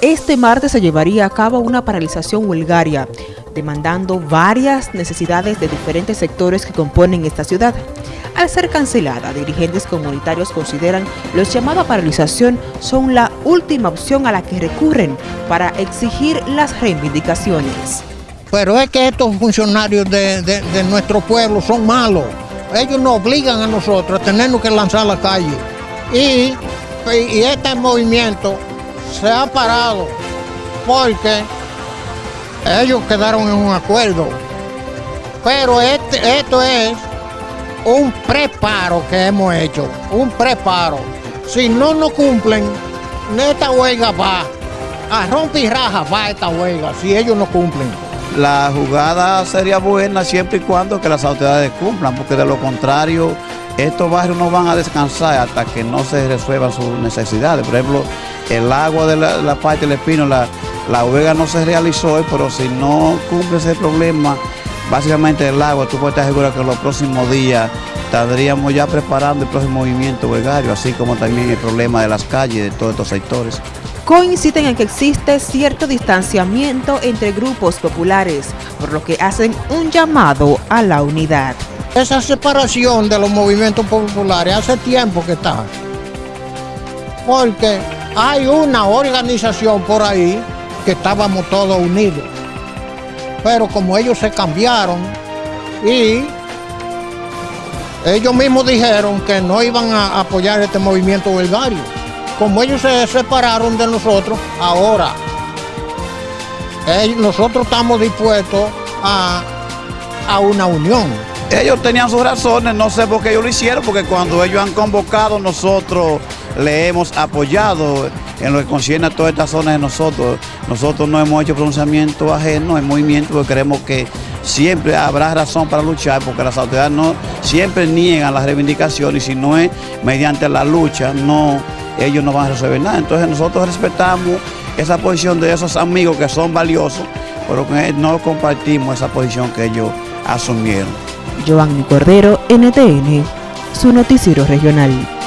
Este martes se llevaría a cabo una paralización huelgaria, demandando varias necesidades de diferentes sectores que componen esta ciudad. Al ser cancelada, dirigentes comunitarios consideran los llamados a paralización son la última opción a la que recurren para exigir las reivindicaciones. Pero es que estos funcionarios de, de nuestro pueblo son malos. Ellos nos obligan a nosotros a tenernos que lanzar a la calle. Y, y este movimiento se ha parado porque ellos quedaron en un acuerdo. Pero este, esto es un preparo que hemos hecho, un preparo. Si no nos cumplen, esta huelga va, a romper y raja va esta huelga, si ellos no cumplen. La jugada sería buena siempre y cuando que las autoridades cumplan, porque de lo contrario, estos barrios no van a descansar hasta que no se resuelvan sus necesidades. Por ejemplo, el agua de la, parte del espino, la, la huelga no se realizó hoy, pero si no cumple ese problema, básicamente el agua, tú puedes estar seguro que los próximos días estaríamos ya preparando el próximo movimiento huelgario, así como también el problema de las calles de todos estos sectores. Coinciden en que existe cierto distanciamiento entre grupos populares, por lo que hacen un llamado a la unidad. Esa separación de los movimientos populares hace tiempo que está. Porque hay una organización por ahí que estábamos todos unidos. Pero como ellos se cambiaron y ellos mismos dijeron que no iban a apoyar este movimiento huelgario como ellos se separaron de nosotros, ahora nosotros estamos dispuestos a, a una unión. Ellos tenían sus razones, no sé por qué ellos lo hicieron, porque cuando ellos han convocado, nosotros le hemos apoyado en lo que concierne a todas estas zonas de nosotros. Nosotros no hemos hecho pronunciamiento ajeno en movimiento porque creemos que siempre habrá razón para luchar, porque las autoridades no siempre niegan las reivindicaciones y si no es mediante la lucha, no ellos no van a resolver nada. Entonces nosotros respetamos esa posición de esos amigos que son valiosos, pero que no compartimos esa posición que ellos asumieron. Giovanni Cordero, NTN, su noticiero regional.